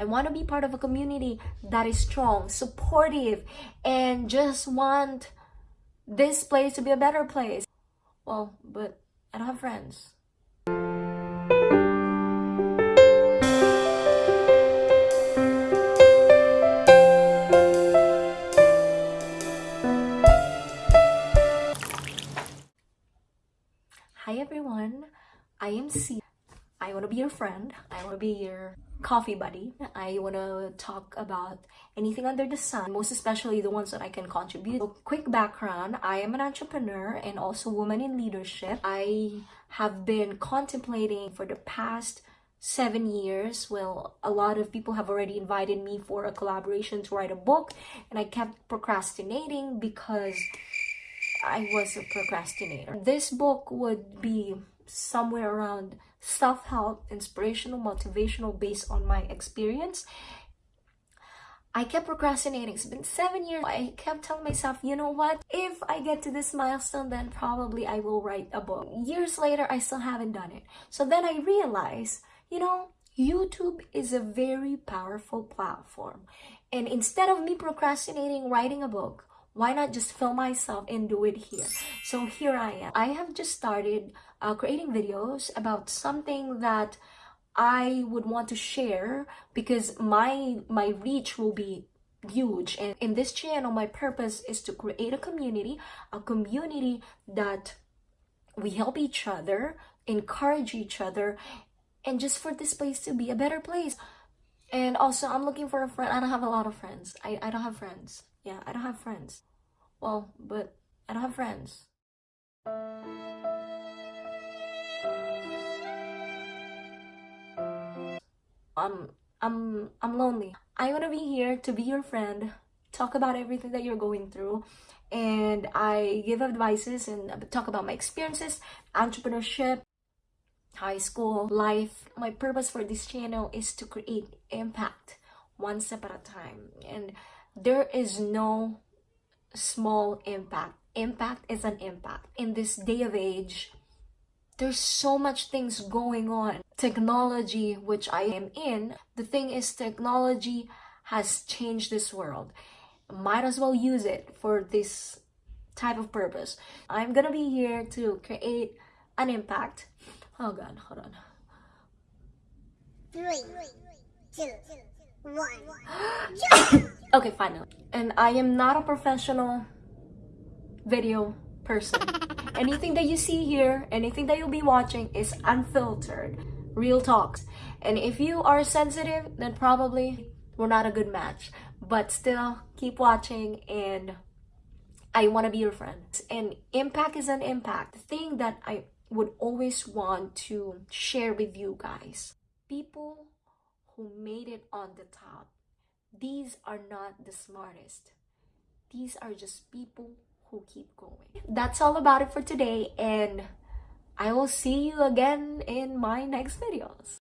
I want to be part of a community that is strong, supportive, and just want this place to be a better place. Well, but I don't have friends. Hi everyone, I am C. I want to be your friend. I want to be your coffee buddy. I want to talk about anything under the sun, most especially the ones that I can contribute. So, quick background, I am an entrepreneur and also woman in leadership. I have been contemplating for the past seven years well a lot of people have already invited me for a collaboration to write a book and i kept procrastinating because I was a procrastinator. This book would be somewhere around self-help, inspirational, motivational based on my experience. I kept procrastinating. It's been seven years. I kept telling myself, you know what? If I get to this milestone, then probably I will write a book. Years later, I still haven't done it. So then I realized, you know, YouTube is a very powerful platform. And instead of me procrastinating writing a book, why not just film myself and do it here? So here i am. I have just started uh, creating videos about something that i would want to share because my my reach will be huge. And in this channel my purpose is to create a community a community that we help each other encourage each other and just for this place to be a better place and also i'm looking for a friend i don't have a lot of friends i, I don't have friends yeah, I don't have friends. Well, but I don't have friends. I'm I'm I'm lonely. I want to be here to be your friend, talk about everything that you're going through, and I give advices and talk about my experiences, entrepreneurship, high school life. My purpose for this channel is to create impact one step at a time. And there is no small impact. Impact is an impact. In this day of age, there's so much things going on. Technology, which I am in, the thing is technology has changed this world. Might as well use it for this type of purpose. I'm gonna be here to create an impact. Oh god, hold on. Three, two, one. okay, finally. And I am not a professional video person. anything that you see here, anything that you'll be watching is unfiltered, real talks. And if you are sensitive, then probably we're not a good match. But still, keep watching and I want to be your friend. And impact is an impact. The thing that I would always want to share with you guys. People who made it on the top. These are not the smartest. These are just people who keep going. That's all about it for today and I will see you again in my next videos.